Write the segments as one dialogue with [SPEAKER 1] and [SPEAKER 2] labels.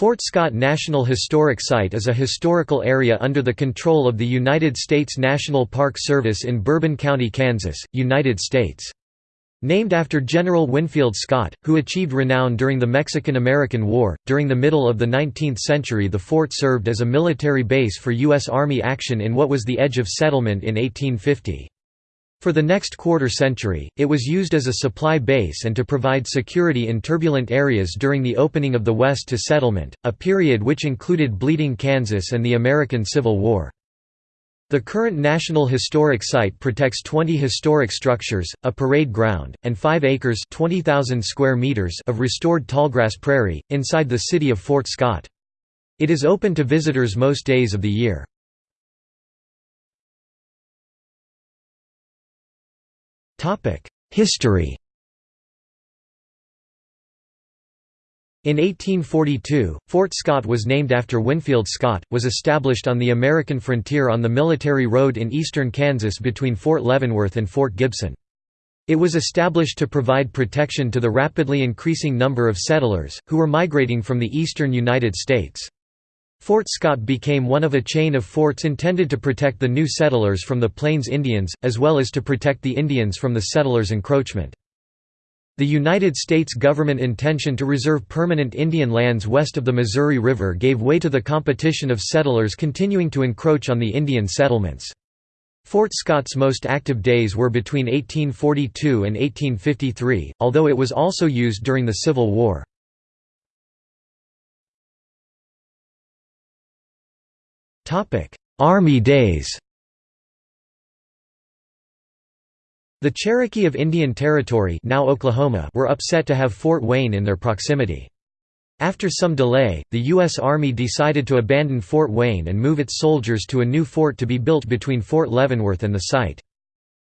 [SPEAKER 1] Fort Scott National Historic Site is a historical area under the control of the United States National Park Service in Bourbon County, Kansas, United States. Named after General Winfield Scott, who achieved renown during the Mexican–American War, during the middle of the 19th century the fort served as a military base for U.S. Army action in what was the edge of settlement in 1850. For the next quarter century, it was used as a supply base and to provide security in turbulent areas during the opening of the West to settlement, a period which included Bleeding Kansas and the American Civil War. The current National Historic Site protects 20 historic structures, a parade ground, and 5 acres square meters of restored tallgrass prairie, inside the city of Fort Scott. It is open to visitors most days of the year. History In 1842, Fort Scott was named after Winfield Scott, was established on the American frontier on the military road in eastern Kansas between Fort Leavenworth and Fort Gibson. It was established to provide protection to the rapidly increasing number of settlers, who were migrating from the eastern United States. Fort Scott became one of a chain of forts intended to protect the new settlers from the Plains Indians, as well as to protect the Indians from the settlers' encroachment. The United States government intention to reserve permanent Indian lands west of the Missouri River gave way to the competition of settlers continuing to encroach on the Indian settlements. Fort Scott's most active days were between 1842 and 1853, although it was also used during the Civil War. Army days The Cherokee of Indian Territory now Oklahoma were upset to have Fort Wayne in their proximity. After some delay, the U.S. Army decided to abandon Fort Wayne and move its soldiers to a new fort to be built between Fort Leavenworth and the site.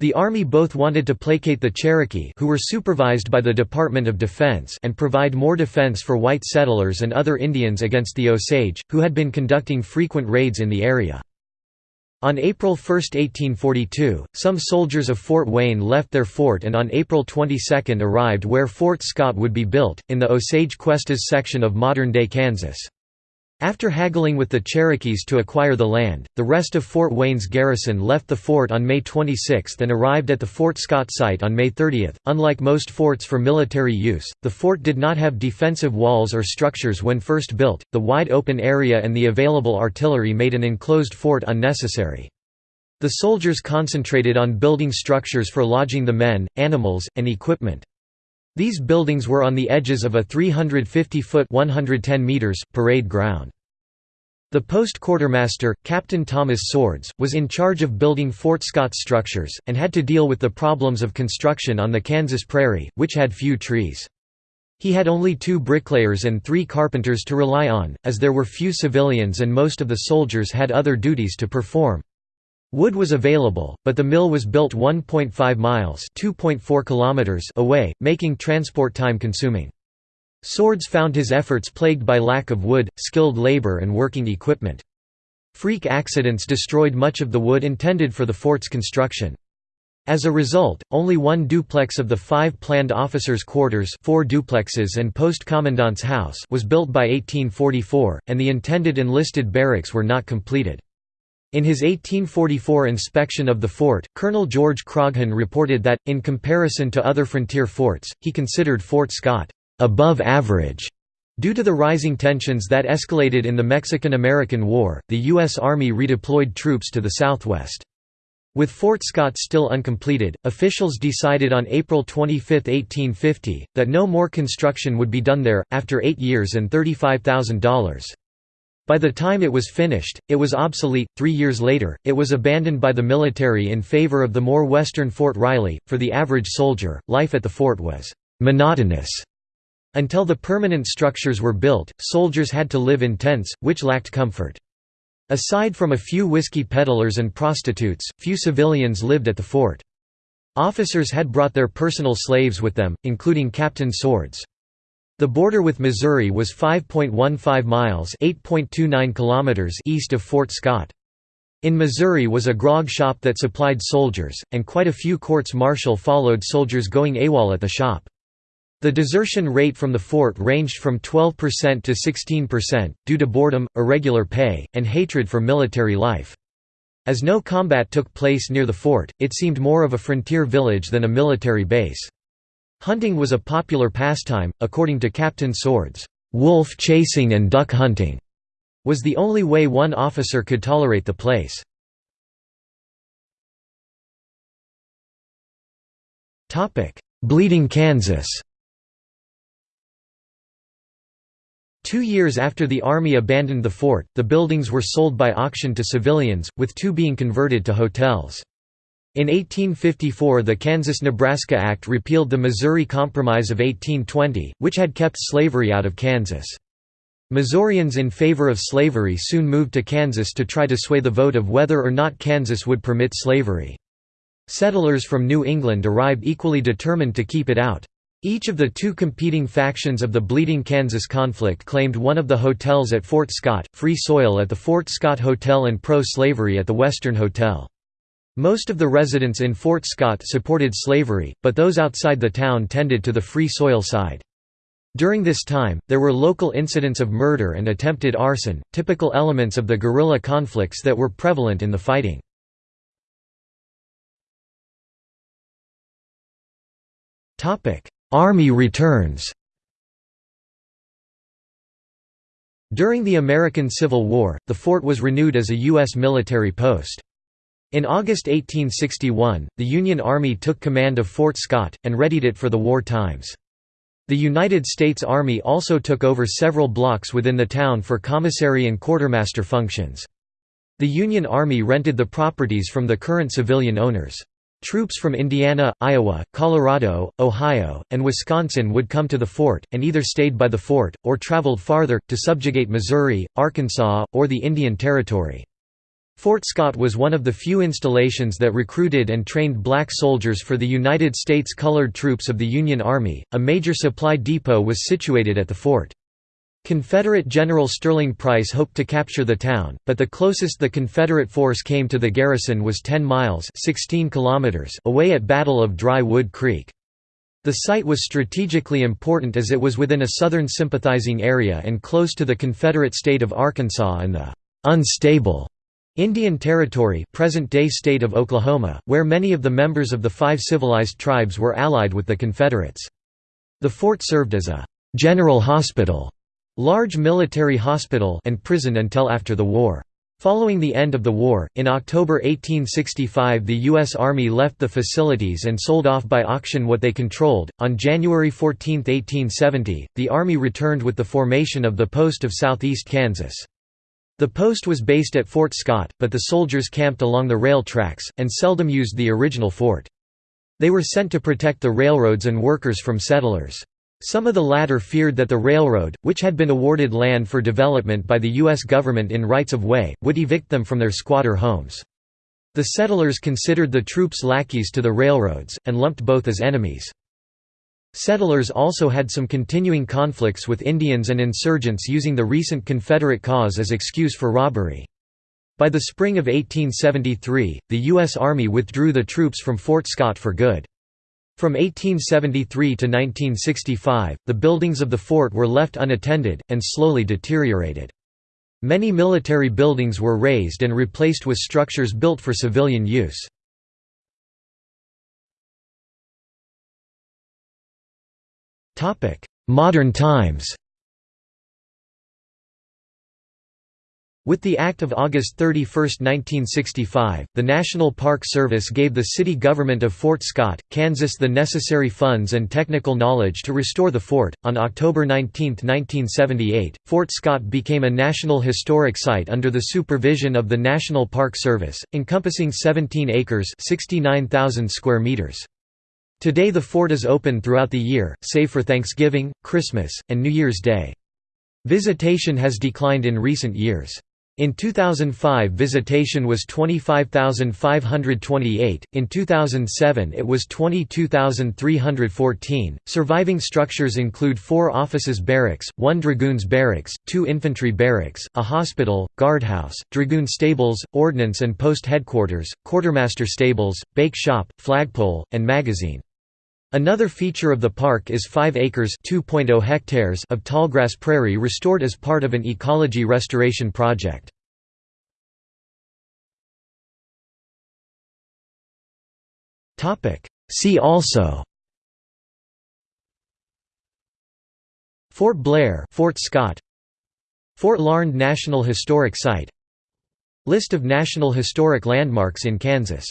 [SPEAKER 1] The Army both wanted to placate the Cherokee who were supervised by the Department of Defense and provide more defense for white settlers and other Indians against the Osage, who had been conducting frequent raids in the area. On April 1, 1842, some soldiers of Fort Wayne left their fort and on April 22 arrived where Fort Scott would be built, in the Osage Cuestas section of modern-day Kansas. After haggling with the Cherokees to acquire the land, the rest of Fort Wayne's garrison left the fort on May 26 and arrived at the Fort Scott site on May 30. Unlike most forts for military use, the fort did not have defensive walls or structures when first built. The wide open area and the available artillery made an enclosed fort unnecessary. The soldiers concentrated on building structures for lodging the men, animals, and equipment. These buildings were on the edges of a 350-foot parade ground. The post quartermaster, Captain Thomas Swords, was in charge of building Fort Scott structures, and had to deal with the problems of construction on the Kansas prairie, which had few trees. He had only two bricklayers and three carpenters to rely on, as there were few civilians and most of the soldiers had other duties to perform. Wood was available, but the mill was built 1.5 miles kilometers away, making transport time consuming. Swords found his efforts plagued by lack of wood, skilled labor and working equipment. Freak accidents destroyed much of the wood intended for the fort's construction. As a result, only one duplex of the five planned officers' quarters four duplexes and post commandant's house was built by 1844, and the intended enlisted barracks were not completed. In his 1844 inspection of the fort, Colonel George Croghan reported that, in comparison to other frontier forts, he considered Fort Scott, "...above average." Due to the rising tensions that escalated in the Mexican–American War, the U.S. Army redeployed troops to the southwest. With Fort Scott still uncompleted, officials decided on April 25, 1850, that no more construction would be done there, after eight years and $35,000. By the time it was finished, it was obsolete. Three years later, it was abandoned by the military in favor of the more western Fort Riley. For the average soldier, life at the fort was monotonous. Until the permanent structures were built, soldiers had to live in tents, which lacked comfort. Aside from a few whiskey peddlers and prostitutes, few civilians lived at the fort. Officers had brought their personal slaves with them, including Captain Swords. The border with Missouri was 5.15 miles (8.29 kilometers) east of Fort Scott. In Missouri was a grog shop that supplied soldiers, and quite a few courts martial followed soldiers going AWOL at the shop. The desertion rate from the fort ranged from 12% to 16%, due to boredom, irregular pay, and hatred for military life. As no combat took place near the fort, it seemed more of a frontier village than a military base. Hunting was a popular pastime, according to Captain Swords. Wolf chasing and duck hunting was the only way one officer could tolerate the place. Bleeding Kansas Two years after the Army abandoned the fort, the buildings were sold by auction to civilians, with two being converted to hotels. In 1854 the Kansas–Nebraska Act repealed the Missouri Compromise of 1820, which had kept slavery out of Kansas. Missourians in favor of slavery soon moved to Kansas to try to sway the vote of whether or not Kansas would permit slavery. Settlers from New England arrived equally determined to keep it out. Each of the two competing factions of the Bleeding Kansas conflict claimed one of the hotels at Fort Scott, Free Soil at the Fort Scott Hotel and pro-slavery at the Western Hotel. Most of the residents in Fort Scott supported slavery, but those outside the town tended to the Free Soil side. During this time, there were local incidents of murder and attempted arson, typical elements of the guerrilla conflicts that were prevalent in the fighting. Army returns During the American Civil War, the fort was renewed as a U.S. military post. In August 1861, the Union Army took command of Fort Scott, and readied it for the war times. The United States Army also took over several blocks within the town for commissary and quartermaster functions. The Union Army rented the properties from the current civilian owners. Troops from Indiana, Iowa, Colorado, Ohio, and Wisconsin would come to the fort, and either stayed by the fort, or traveled farther, to subjugate Missouri, Arkansas, or the Indian Territory. Fort Scott was one of the few installations that recruited and trained black soldiers for the United States Colored Troops of the Union Army. A major supply depot was situated at the fort. Confederate General Sterling Price hoped to capture the town, but the closest the Confederate force came to the garrison was 10 miles 16 kilometers away at Battle of Dry Wood Creek. The site was strategically important as it was within a southern sympathizing area and close to the Confederate state of Arkansas and the «unstable» Indian Territory present-day state of Oklahoma, where many of the members of the five civilized tribes were allied with the Confederates. The fort served as a «general hospital» large military hospital and prison until after the war. Following the end of the war, in October 1865 the U.S. Army left the facilities and sold off by auction what they controlled. On January 14, 1870, the Army returned with the formation of the post of southeast Kansas. The post was based at Fort Scott, but the soldiers camped along the rail tracks, and seldom used the original fort. They were sent to protect the railroads and workers from settlers. Some of the latter feared that the railroad, which had been awarded land for development by the U.S. government in rights of way, would evict them from their squatter homes. The settlers considered the troops lackeys to the railroads, and lumped both as enemies. Settlers also had some continuing conflicts with Indians and insurgents using the recent Confederate cause as excuse for robbery. By the spring of 1873, the U.S. Army withdrew the troops from Fort Scott for good. From 1873 to 1965, the buildings of the fort were left unattended, and slowly deteriorated. Many military buildings were razed and replaced with structures built for civilian use. Modern times With the Act of August 31, 1965, the National Park Service gave the city government of Fort Scott, Kansas the necessary funds and technical knowledge to restore the fort. On October 19, 1978, Fort Scott became a National Historic Site under the supervision of the National Park Service, encompassing 17 acres (69,000 square meters). Today the fort is open throughout the year, save for Thanksgiving, Christmas, and New Year's Day. Visitation has declined in recent years. In 2005 visitation was 25,528, in 2007 it was 22,314. Surviving structures include four offices barracks, one dragoons barracks, two infantry barracks, a hospital, guardhouse, dragoon stables, ordnance and post headquarters, quartermaster stables, bake shop, flagpole, and magazine. Another feature of the park is 5 acres (2.0 hectares) of tallgrass prairie restored as part of an ecology restoration project. See also Fort Blair Fort Scott Fort Larned National Historic Site List of National Historic Landmarks in Kansas